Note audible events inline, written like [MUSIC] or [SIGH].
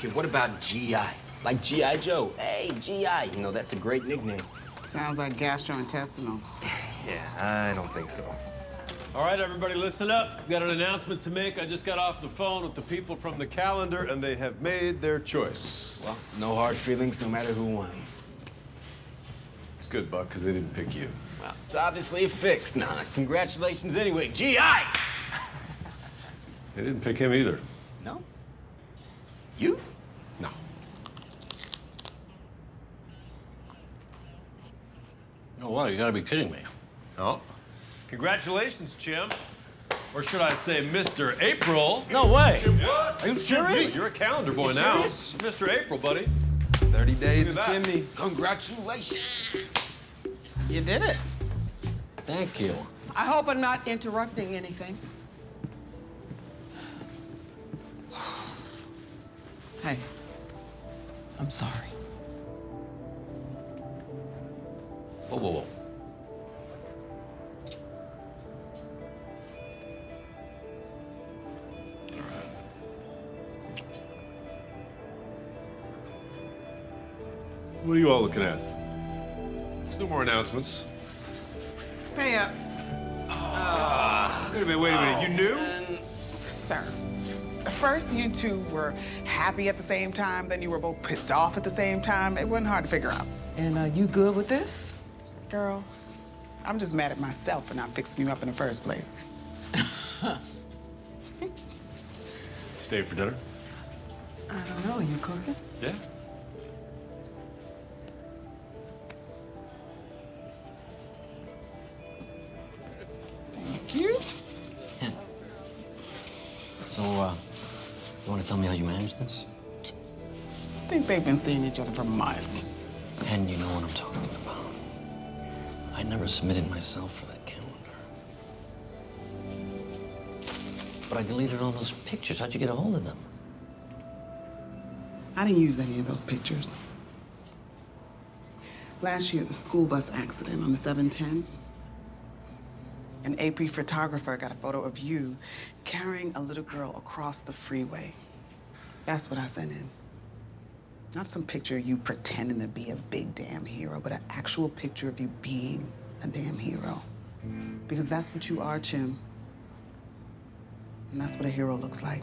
Okay, what about GI? Like G.I. Joe. Hey, GI. You know, that's a great nickname. Sounds like gastrointestinal. [LAUGHS] Yeah, I don't think so. All right, everybody, listen up. Got an announcement to make. I just got off the phone with the people from the calendar, and they have made their choice. Well, no hard feelings, no matter who won. It's good, Buck, because they didn't pick you. Well, it's obviously a fix. Nah, congratulations anyway. GI! They didn't pick him either. No? You? Oh, wow, you gotta be kidding me. No. Congratulations, Chim. Or should I say, Mr. April? No way. What? Are you serious? You're a calendar boy now. serious? Mr. April, buddy. 30 days Look of at that. chimney. Congratulations. You did it. Thank you. I hope I'm not interrupting anything. [SIGHS] Hey, I'm sorry. Whoa, whoa, whoa. What are you all looking at? There's no more announcements. pay up, uh, ah, Wait a minute, wait a minute. You knew? sir. First, you two were happy at the same time, then you were both pissed off at the same time. It wasn't hard to figure out. And are you good with this? Girl, I'm just mad at myself for not fixing you up in the first place. [LAUGHS] Stay for dinner? I don't know. You cooking? Yeah. Thank you. [LAUGHS] So, uh, you wanna tell me how you managed this? I think they've been seeing each other for months. And you know what I'm talking about. I never submitted myself for that calendar. But I deleted all those pictures. How'd you get a hold of them? I didn't use any of those pictures. Last year, the school bus accident on the 710. An AP photographer got a photo of you carrying a little girl across the freeway. That's what I sent in. Not some picture of you pretending to be a big damn hero, but an actual picture of you being a damn hero. Because that's what you are, Chim. And that's what a hero looks like.